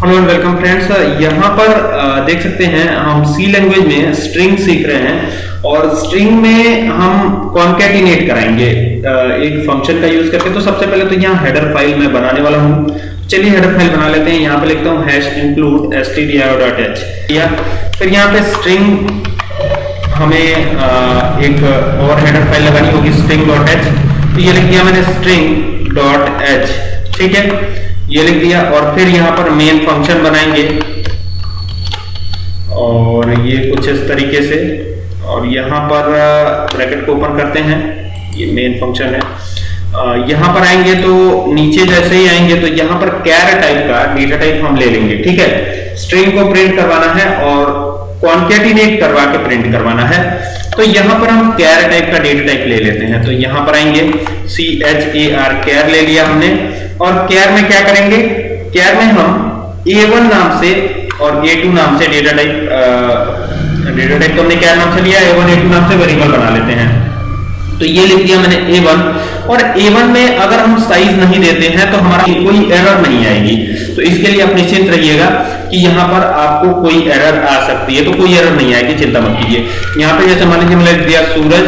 Hello and welcome friends यहाँ पर uh, देख सकते हैं हम सी लैंग्वेज में स्ट्रिंग सीख रहे हैं और स्ट्रिंग में हम कॉन्केटिनेट कराएँगे। Uh, एक फ़ंक्शन का यूज़ करके तो सबसे पहले तो यहाँ हेडर फ़ाइल मैं बनाने वाला हूँ। चलिए हेडर फ़ाइल बना लेते हैं। यहाँ पे लिखता हूँ hash include S T D I dot H या फिर यहाँ पे स्ट्रिंग हमें uh, एक और हेडर फ़ाइल लगानी होगी स्ट्रिंग डॉट एच तो ये लिख दिया मैंने स्ट्रिंग डॉट एच ठीक है? ये लिख दिया और फिर यहाँ पर मेन फ़ंक्शन बनाएँगे। और ये कुछ इस तरीके से। और यहाँ पर ब्रैकेट को ओपन करते हैं। ये मेन फ़ंक्शन है। यहाँ पर आएँगे तो नीचे जैसे ही आएँगे तो यहाँ पर कैर टाइप का डेटा टाइप हम ले लेंगे, ठीक है? स्ट्रिंग को प्रिंट करवाना है और कॉन्केटिनेट करवा के प्रिंट करवाना है। तो यहाँ पर हम कैर टाइप का डेटा टाइप ले लेते हैं। तो यहाँ पर आएँगे। सी एच ए आर कैर ले लिया हमने। और केयर में क्या करेंगे? केयर में हम A1 नाम से और A2 नाम से डेटा टाइप डेटा टाइप तो हमने केयर नाम से लिया A1 A2 नाम से वेरिएबल बना लेते हैं। तो ये लिख दिया मैंने A1 और A1 में अगर हम साइज़ नहीं देते हैं तो हमारा कोई एरर नहीं आएगी। तो इसके लिए आप निश्चिंत रहिएगा कि यहाँ पर आपको कोई एरर आ सकती है तो कोई एरर नहीं आएगी, चिंता मत कीजिए। यहाँ पे जैसे मान लीजिए मैंने लिख दिया सूरज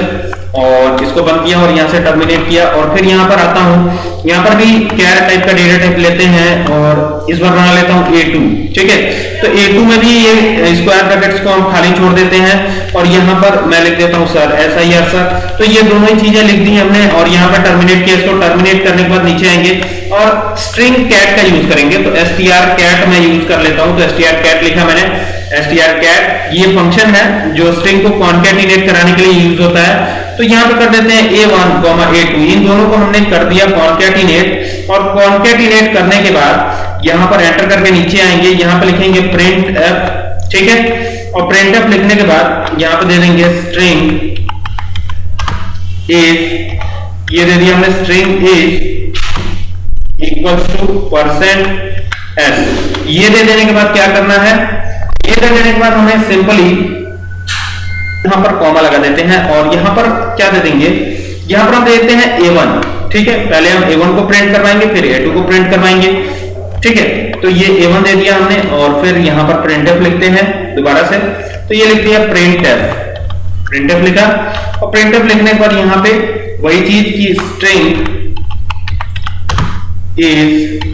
और इसको बंद किया और यहाँ से टर्मिनेट किया और फिर यहाँ पर आता हूँ। यहाँ पर भी कैर टाइप का डेटा टाइप लेते हैं और इस बार बना लेता हूँ A2 ठीक है? तो A2 में भी ये स्क्वायर ब्रैकेट्स को हम खाली छोड़ देते हैं और यहाँ पर मैं लिख देता हूँ सर ऐसा ही सर तो ये दोनों ही चीज़ें लिख दी हमने और यहाँ पर टर्मिनेट किया इसको टर्मिनेट करने के बाद नीचे आएँगे और स्ट्रिंग कैट का यूज़ करेंगे। तो एस टी आर कैट मैं यूज़ कर लेता हूँ। तो एस टी आर कैट लिखा मैंने। एस टी आर कैट ये फ़ंक्शन है जो स्ट्रिंग को कॉन्केटिनेट कराने के लिए यूज़ होता है। तो यहाँ पे कर देते हैं a1 a2 इन दोनों को हमने कर दिया कॉन्केटिनेट और कॉन्केटिनेट करने के बाद यहाँ पर एंटर करके नीचे आएँगे। यहाँ पे लिखेंगे प्रिंट एफ़ ठीक है? और प्रिंट एफ़ लिखने के बाद यहाँ पे दे देंगे स्ट्रिंग इज़ ये दे दिया हमने string is equals to percent S ये दे देने के बाद क्या करना है? ये दे देने के बाद हमें सिंपली यहाँ पर कॉमा लगा देते हैं और यहाँ पर क्या दे देंगे? यहाँ पर हम दे देते हैं A1 ठीक है? पहले हम A1 को प्रिंट करवाएँगे, फिर A2 को प्रिंट करवाएँगे, ठीक है? तो ये A1 दे दिया हमने और फिर यहाँ पर printf लिखते हैं दोबारा से। तो ये लिख दिया printf printf लिखा। और printf लिखने पर यहाँ पे वही चीज़ की string is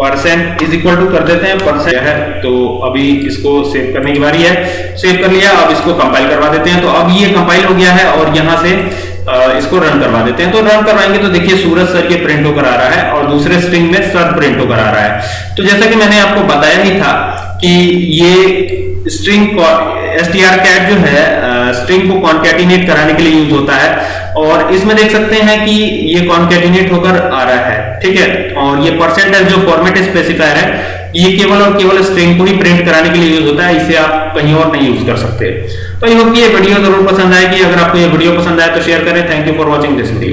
percent is equal to कर देते हैं परसेंट है? तो अभी इसको सेव करने की बारी है। सेव कर लिया, अब इसको कंपाइल करवा देते हैं। तो अब ये कंपाइल हो गया है और यहाँ से इसको रन करवा देते हैं। तो रन करवाएँगे तो देखिए सूरज सर के प्रिंट होकर आ रहा है और दूसरे स्ट्रिंग में सर प्रिंट होकर आ रहा है। तो जैसा कि मैंने आपको बताया ही था कि ये string S T R cat जो है स्ट्रिंग को कॉन्केटिनेट कराने के लिए यूज़ होता है। और इसमें देख सकते हैं कि ये कॉन्केटिनेट होकर आ रहा है, ठीक है? और ये परसेंटेज जो फॉर्मेट स्पेसिफायर है, ये केवल और केवल स्ट्रिंग को ही प्रिंट कराने के लिए यूज़ होता है, इसे आप कहीं और नहीं यूज़ कर सकते। तो ये वीडियो ज़रूर पसंद आएगी अगर आपको ये वीडियो पसंद आए तो शेयर करें। Thank you for watching this video